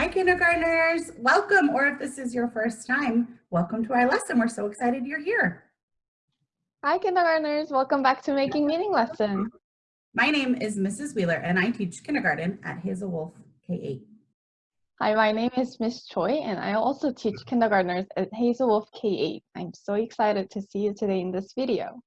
Hi kindergartners, welcome, or if this is your first time, welcome to our lesson. We're so excited you're here. Hi kindergartners, welcome back to Making Meaning lesson. My name is Mrs. Wheeler and I teach kindergarten at Hazel Wolf K-8. Hi, my name is Miss Choi and I also teach kindergartners at Hazel Wolf K-8. I'm so excited to see you today in this video.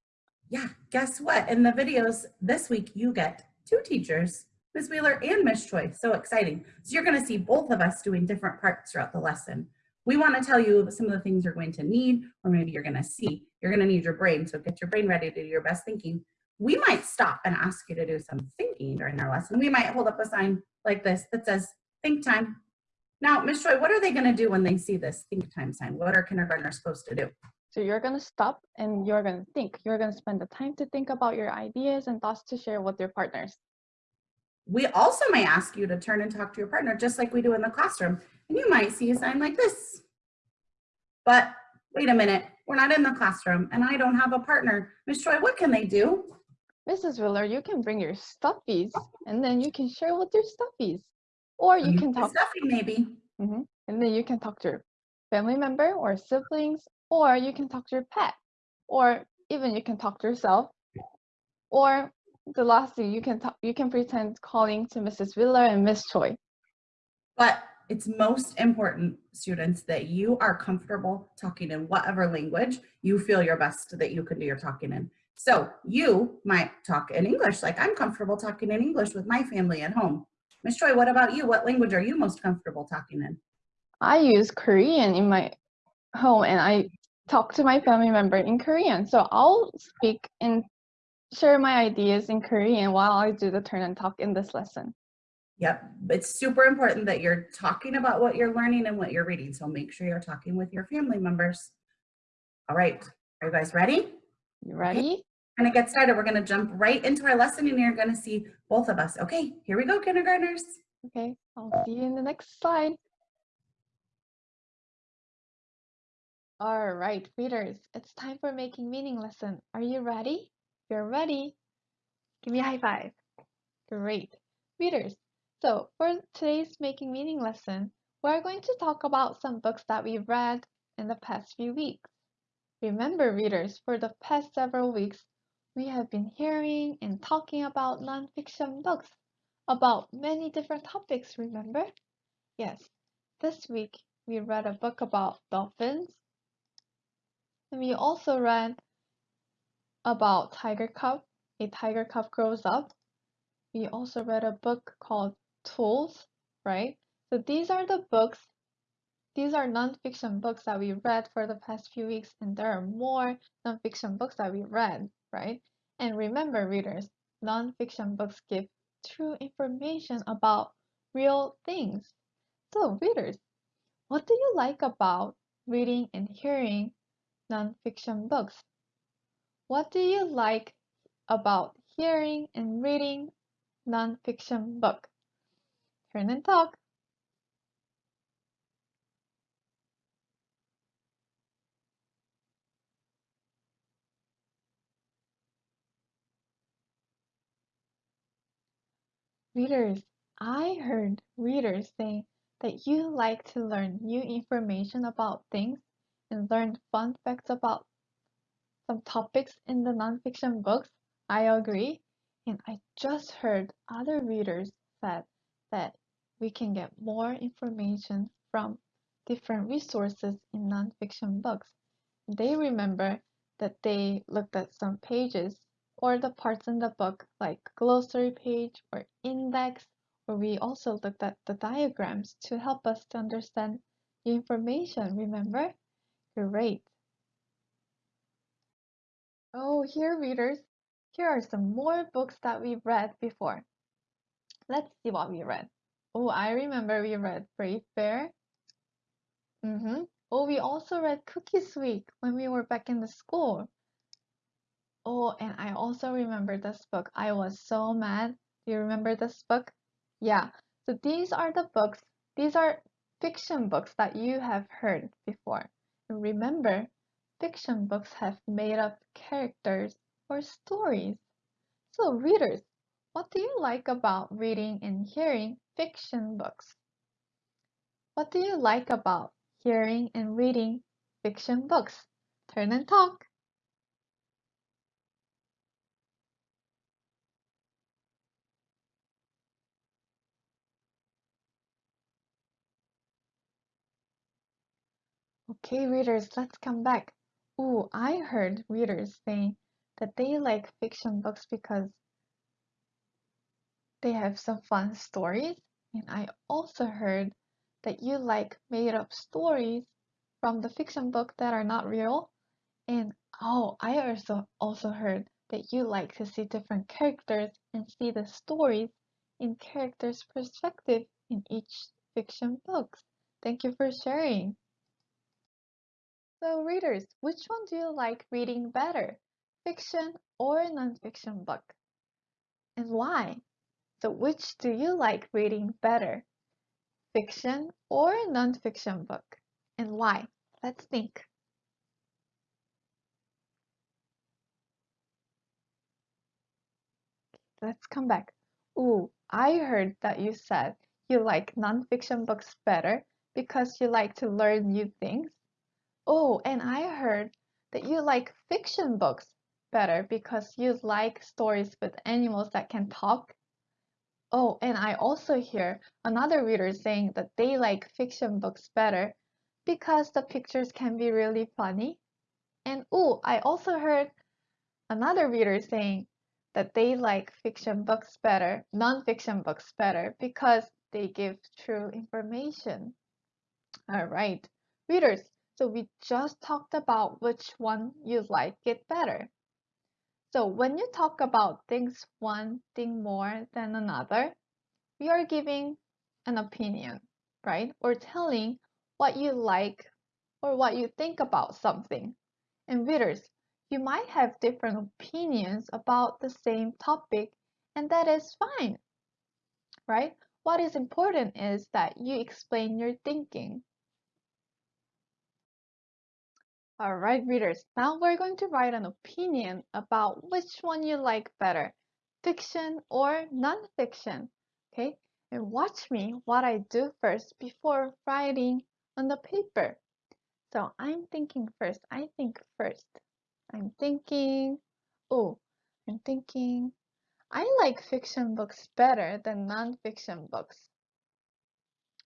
Yeah, guess what? In the videos this week, you get two teachers Ms. Wheeler and Ms. Choi. So exciting. So you're going to see both of us doing different parts throughout the lesson. We want to tell you some of the things you're going to need, or maybe you're going to see. You're going to need your brain, so get your brain ready to do your best thinking. We might stop and ask you to do some thinking during our lesson. We might hold up a sign like this that says, think time. Now, Ms. Choi, what are they going to do when they see this think time sign? What are kindergartners supposed to do? So you're going to stop and you're going to think. You're going to spend the time to think about your ideas and thoughts to share with your partners. We also may ask you to turn and talk to your partner just like we do in the classroom. And you might see a sign like this. But wait a minute, we're not in the classroom and I don't have a partner. Miss Choi, what can they do? Mrs. Wheeler, you can bring your stuffies and then you can share with your stuffies. Or you can talk. Stuffy maybe. Mm -hmm. And then you can talk to your family member or siblings, or you can talk to your pet, or even you can talk to yourself, or the last thing you can talk, you can pretend calling to Mrs. Wheeler and Miss Choi. But it's most important, students, that you are comfortable talking in whatever language you feel your best that you can do your talking in. So you might talk in English, like I'm comfortable talking in English with my family at home. Miss Choi, what about you? What language are you most comfortable talking in? I use Korean in my home and I talk to my family member in Korean. So I'll speak in share my ideas in Korean while I do the turn and talk in this lesson. Yep, it's super important that you're talking about what you're learning and what you're reading. So make sure you're talking with your family members. All right, are you guys ready? You ready? Okay. We're gonna get started. We're gonna jump right into our lesson and you're gonna see both of us. Okay, here we go, kindergartners. Okay, I'll see you in the next slide. All right, readers, it's time for making meaning lesson. Are you ready? You're ready, give me a high five. Great. Readers, so for today's Making Meaning lesson, we're going to talk about some books that we've read in the past few weeks. Remember, readers, for the past several weeks, we have been hearing and talking about nonfiction books about many different topics, remember? Yes, this week we read a book about dolphins, and we also read about Tiger Cub, A Tiger Cub Grows Up. We also read a book called Tools, right? So these are the books, these are nonfiction books that we read for the past few weeks, and there are more nonfiction books that we read, right? And remember, readers, nonfiction books give true information about real things. So, readers, what do you like about reading and hearing nonfiction books? What do you like about hearing and reading nonfiction book? Turn and talk. Readers, I heard readers say that you like to learn new information about things and learn fun facts about some topics in the nonfiction books, I agree. And I just heard other readers said that we can get more information from different resources in nonfiction books. They remember that they looked at some pages or the parts in the book like glossary page or index, or we also looked at the diagrams to help us to understand the information, remember? Great. Oh, here readers, here are some more books that we've read before. Let's see what we read. Oh, I remember we read Brave Bear. Mm-hmm. Oh, we also read Cookies Week when we were back in the school. Oh, and I also remember this book. I was so mad. Do you remember this book? Yeah. So these are the books. These are fiction books that you have heard before. remember, fiction books have made up characters or stories. So readers, what do you like about reading and hearing fiction books? what do you like about hearing and reading fiction books? Turn and talk. Okay, readers, let's come back. Ooh, I heard readers say that they like fiction books because they have some fun stories. And I also heard that you like made up stories from the fiction book that are not real. And oh, I also also heard that you like to see different characters and see the stories in characters' perspective in each fiction books. Thank you for sharing. So readers, which one do you like reading better? Fiction or nonfiction book? And why? So which do you like reading better? Fiction or nonfiction book? And why? Let's think. Let's come back. Ooh, I heard that you said you like nonfiction books better because you like to learn new things. Oh, and I heard that you like fiction books better because you like stories with animals that can talk. Oh, and I also hear another reader saying that they like fiction books better because the pictures can be really funny. And oh, I also heard another reader saying that they like fiction books better, non-fiction books better because they give true information. All right, readers, so we just talked about which one you like it better. So when you talk about things one thing more than another, we are giving an opinion, right? Or telling what you like or what you think about something. And readers, you might have different opinions about the same topic, and that is fine, right? What is important is that you explain your thinking. All right, readers, now we're going to write an opinion about which one you like better, fiction or nonfiction, okay? And watch me what I do first before writing on the paper. So I'm thinking first, I think first. I'm thinking, oh, I'm thinking, I like fiction books better than nonfiction books.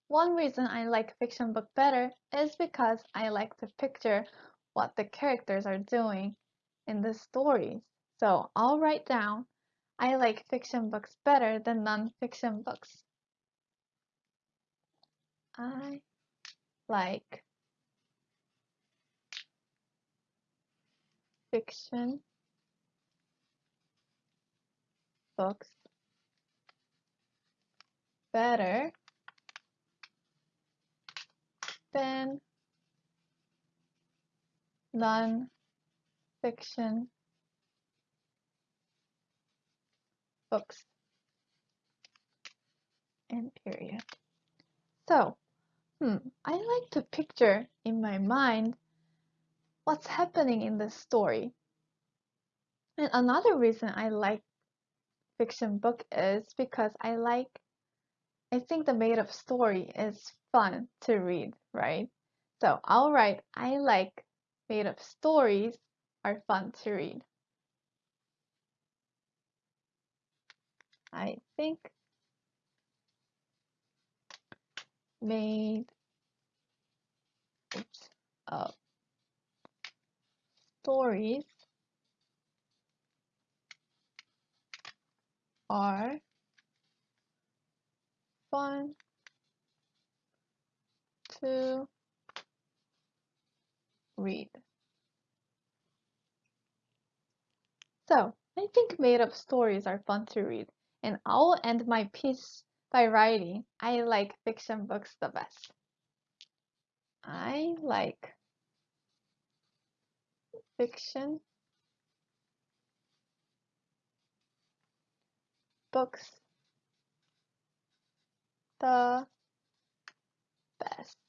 One reason I like fiction book better is because I like the picture what the characters are doing in the stories. So I'll write down, I like fiction books better than non-fiction books. I like fiction books better than non-fiction books and period. So, hmm, I like to picture in my mind what's happening in the story. And another reason I like fiction book is because I like I think the made up story is fun to read, right? So I'll write I like made up stories are fun to read. I think made oops, up stories are fun to read. So, I think made up stories are fun to read, and I'll end my piece by writing I like fiction books the best. I like fiction books the best.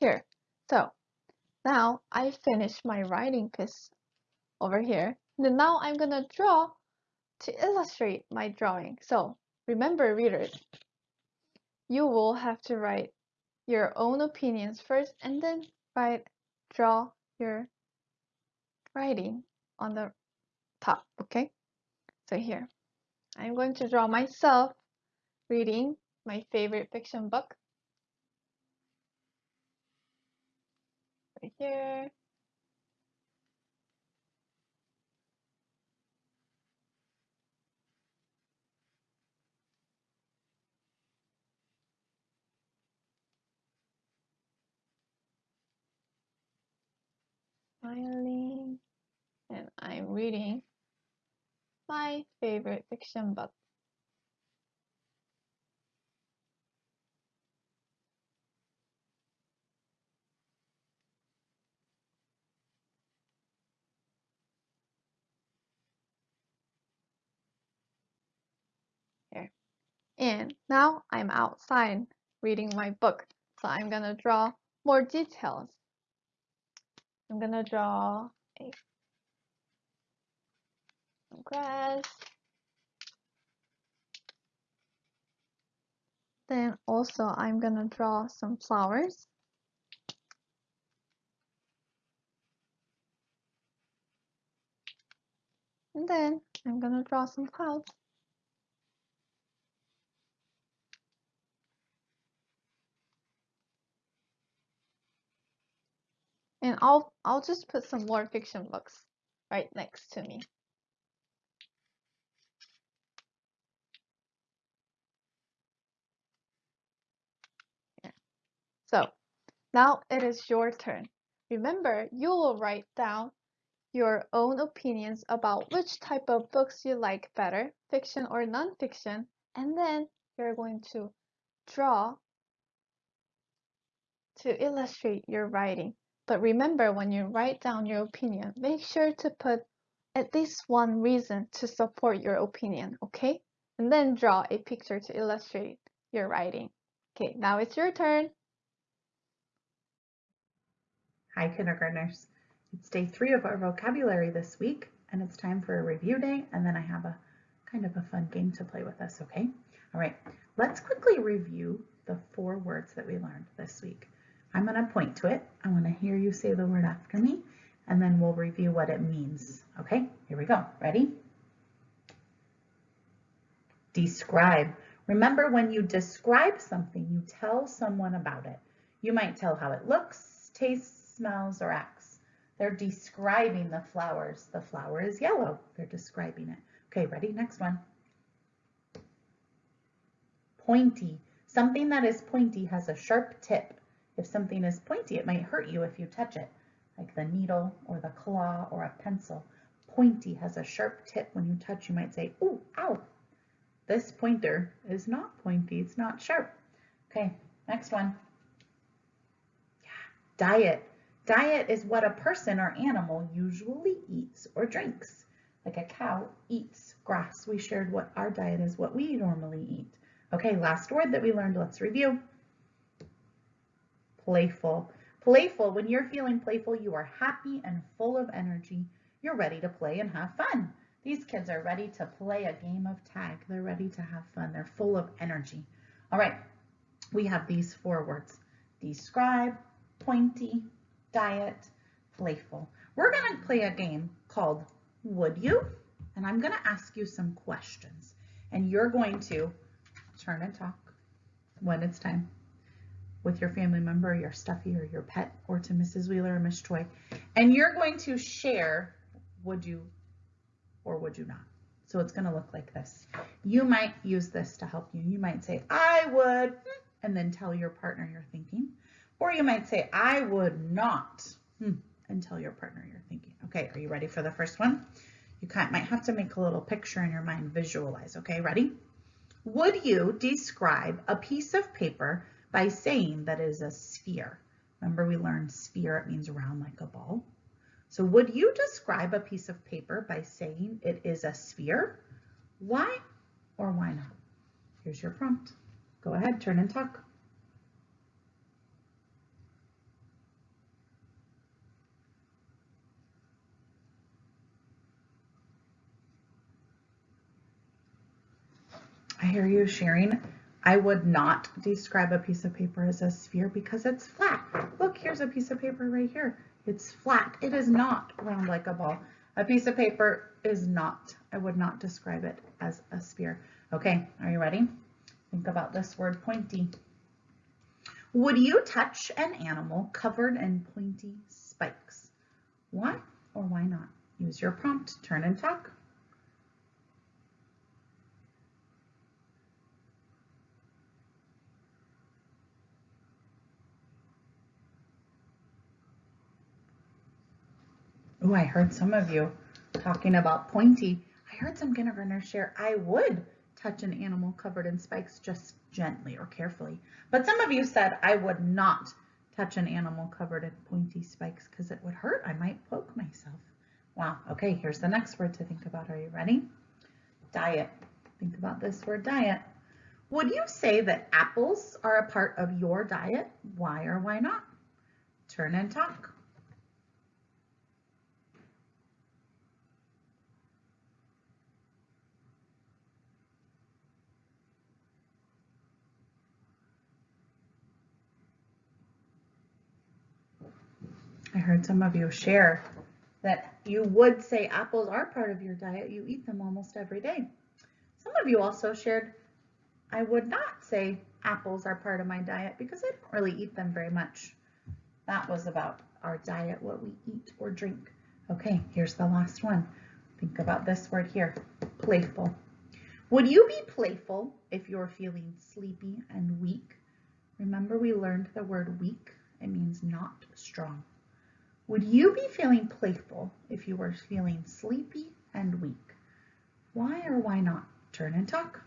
Here, so now I finished my writing piece over here. And now I'm gonna draw to illustrate my drawing. So remember readers, you will have to write your own opinions first and then write, draw your writing on the top, okay? So here, I'm going to draw myself reading my favorite fiction book. Right here. Smiling, and I'm reading my favorite fiction book. Here. And now I'm outside reading my book. So I'm gonna draw more details. I'm gonna draw a grass. Then also I'm gonna draw some flowers. And then I'm gonna draw some clouds. And I'll I'll just put some more fiction books right next to me. So now it is your turn. Remember, you will write down your own opinions about which type of books you like better, fiction or nonfiction, and then you're going to draw to illustrate your writing. But remember, when you write down your opinion, make sure to put at least one reason to support your opinion, okay? And then draw a picture to illustrate your writing. Okay, now it's your turn. Hi, kindergartners. It's day three of our vocabulary this week, and it's time for a review day, and then I have a kind of a fun game to play with us, okay? All right, let's quickly review the four words that we learned this week. I'm going to point to it. I want to hear you say the word after me, and then we'll review what it means. Okay, here we go. Ready? Describe. Remember when you describe something, you tell someone about it. You might tell how it looks, tastes, smells, or acts. They're describing the flowers. The flower is yellow. They're describing it. Okay, ready? Next one. Pointy. Something that is pointy has a sharp tip. If something is pointy, it might hurt you if you touch it, like the needle or the claw or a pencil. Pointy has a sharp tip. When you touch, you might say, ooh, ow. This pointer is not pointy, it's not sharp. Okay, next one. Diet. Diet is what a person or animal usually eats or drinks. Like a cow eats grass. We shared what our diet is, what we normally eat. Okay, last word that we learned, let's review playful. Playful, when you're feeling playful, you are happy and full of energy. You're ready to play and have fun. These kids are ready to play a game of tag. They're ready to have fun. They're full of energy. All right, we have these four words. Describe, pointy, diet, playful. We're gonna play a game called Would You? And I'm gonna ask you some questions. And you're going to turn and talk when it's time with your family member, your stuffy or your pet, or to Mrs. Wheeler or Miss Choi. And you're going to share, would you or would you not? So it's gonna look like this. You might use this to help you. You might say, I would, and then tell your partner you're thinking. Or you might say, I would not, and tell your partner you're thinking. Okay, are you ready for the first one? You might have to make a little picture in your mind, visualize, okay, ready? Would you describe a piece of paper by saying that it is a sphere. Remember we learned sphere, it means round like a ball. So would you describe a piece of paper by saying it is a sphere? Why or why not? Here's your prompt. Go ahead, turn and talk. I hear you sharing. I would not describe a piece of paper as a sphere because it's flat. Look, here's a piece of paper right here. It's flat. It is not round like a ball. A piece of paper is not, I would not describe it as a sphere. Okay, are you ready? Think about this word pointy. Would you touch an animal covered in pointy spikes? Why or why not? Use your prompt, turn and talk. Oh, I heard some of you talking about pointy. I heard some kindergartners share, I would touch an animal covered in spikes just gently or carefully. But some of you said I would not touch an animal covered in pointy spikes because it would hurt. I might poke myself. Wow. Okay, here's the next word to think about. Are you ready? Diet. Think about this word diet. Would you say that apples are a part of your diet? Why or why not? Turn and talk. I heard some of you share that you would say apples are part of your diet. You eat them almost every day. Some of you also shared, I would not say apples are part of my diet because I don't really eat them very much. That was about our diet, what we eat or drink. Okay, here's the last one. Think about this word here, playful. Would you be playful if you're feeling sleepy and weak? Remember we learned the word weak, it means not strong. Would you be feeling playful if you were feeling sleepy and weak? Why or why not? Turn and talk.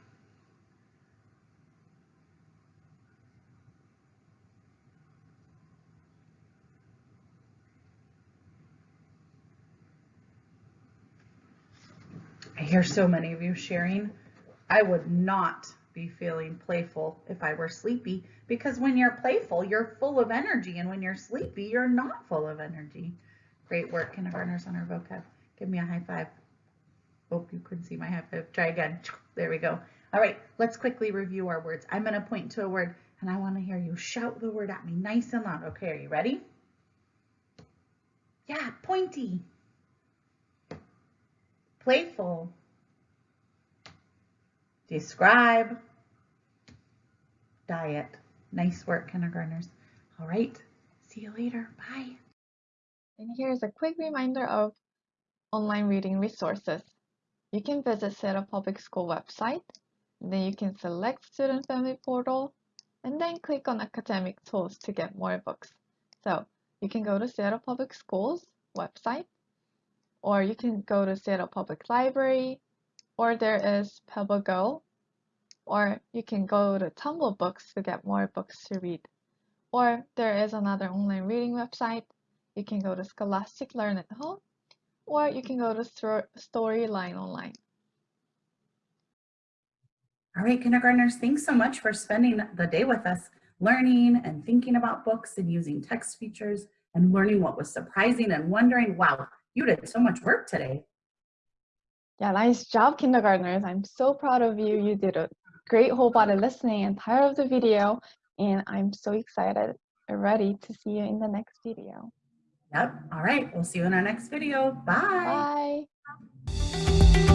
I hear so many of you sharing. I would not be feeling playful if I were sleepy because when you're playful, you're full of energy. And when you're sleepy, you're not full of energy. Great work, kindergartners on our vocab. Give me a high five. Hope you couldn't see my high five. Try again. There we go. All right, let's quickly review our words. I'm going to point to a word and I want to hear you shout the word at me nice and loud. Okay, are you ready? Yeah, pointy. Playful. Describe. Diet. Nice work, kindergartners. All right, see you later. Bye. And here's a quick reminder of online reading resources. You can visit Seattle Public School website, then you can select Student Family Portal, and then click on Academic Tools to get more books. So you can go to Seattle Public Schools website, or you can go to Seattle Public Library, or there is Pebble Go, or you can go to Tumble Books to get more books to read. Or there is another online reading website. You can go to Scholastic Learn at Home, or you can go to Storyline Online. All right, kindergartners, thanks so much for spending the day with us, learning and thinking about books and using text features and learning what was surprising and wondering, wow, you did so much work today. Yeah, nice job, kindergartners. I'm so proud of you. You did a great whole body listening and entire of the video, and I'm so excited and ready to see you in the next video. Yep. All right. We'll see you in our next video. Bye. Bye.